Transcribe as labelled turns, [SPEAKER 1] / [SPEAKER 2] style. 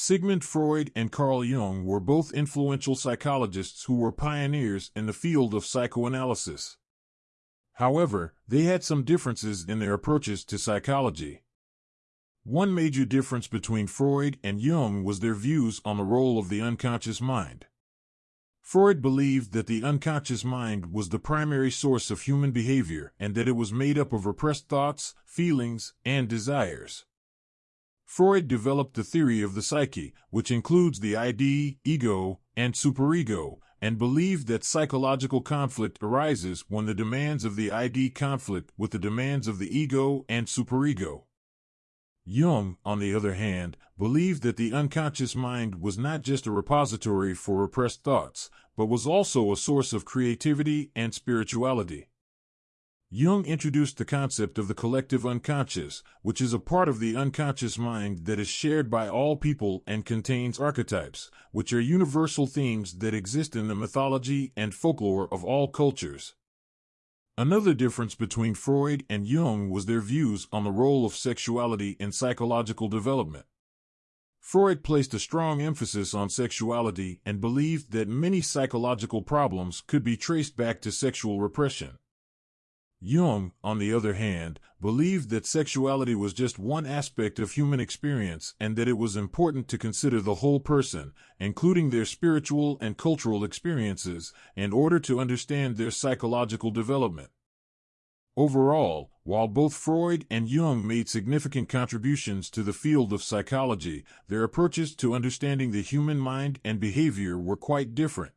[SPEAKER 1] Sigmund Freud and Carl Jung were both influential psychologists who were pioneers in the field of psychoanalysis. However, they had some differences in their approaches to psychology. One major difference between Freud and Jung was their views on the role of the unconscious mind. Freud believed that the unconscious mind was the primary source of human behavior and that it was made up of repressed thoughts, feelings, and desires. Freud developed the theory of the psyche, which includes the ID, ego, and superego, and believed that psychological conflict arises when the demands of the ID conflict with the demands of the ego and superego. Jung, on the other hand, believed that the unconscious mind was not just a repository for repressed thoughts, but was also a source of creativity and spirituality. Jung introduced the concept of the collective unconscious, which is a part of the unconscious mind that is shared by all people and contains archetypes, which are universal themes that exist in the mythology and folklore of all cultures. Another difference between Freud and Jung was their views on the role of sexuality in psychological development. Freud placed a strong emphasis on sexuality and believed that many psychological problems could be traced back to sexual repression. Jung, on the other hand, believed that sexuality was just one aspect of human experience and that it was important to consider the whole person, including their spiritual and cultural experiences, in order to understand their psychological development. Overall, while both Freud and Jung made significant contributions to the field of psychology, their approaches to understanding the human mind and behavior were quite different.